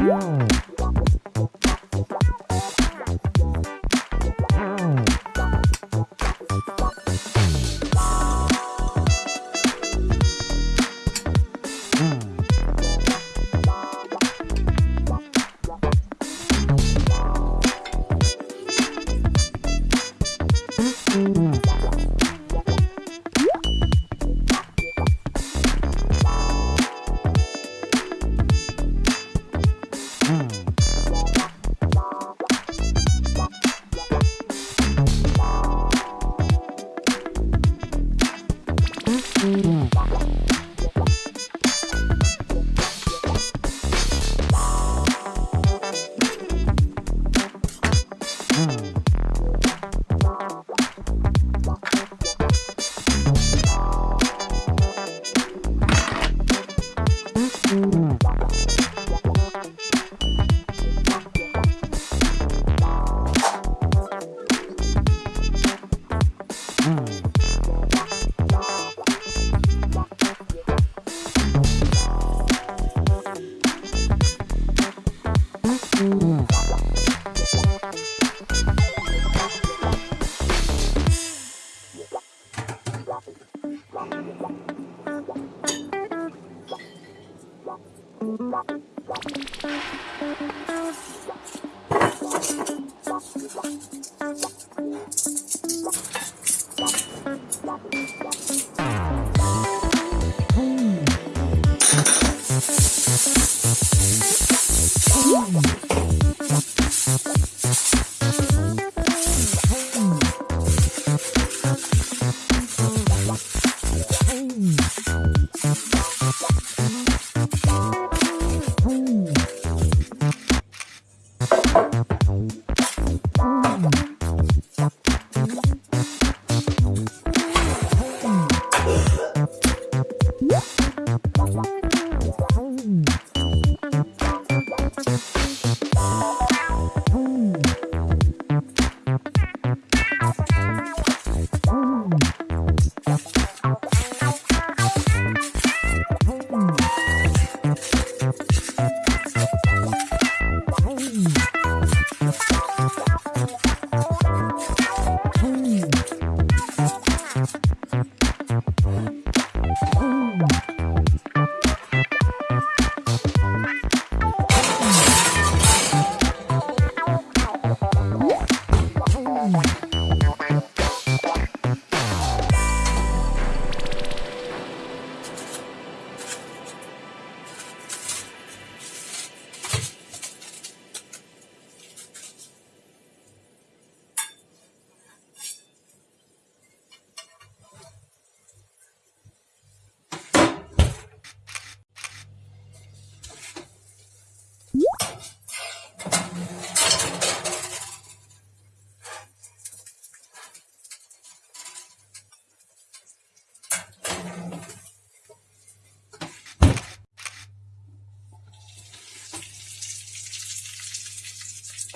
Wow. 음. 음. Thank you.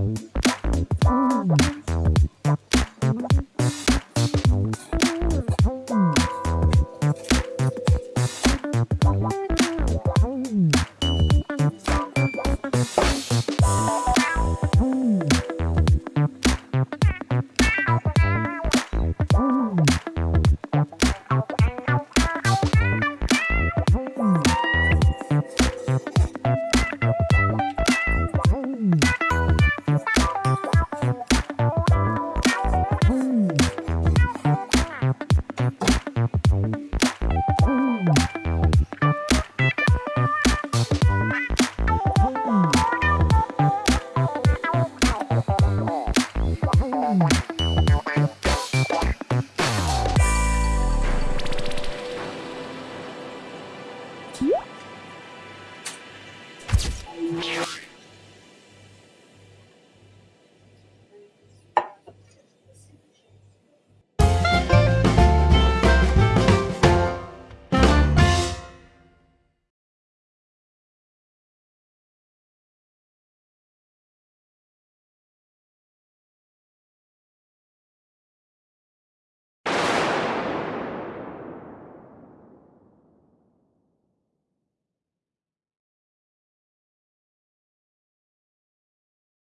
うん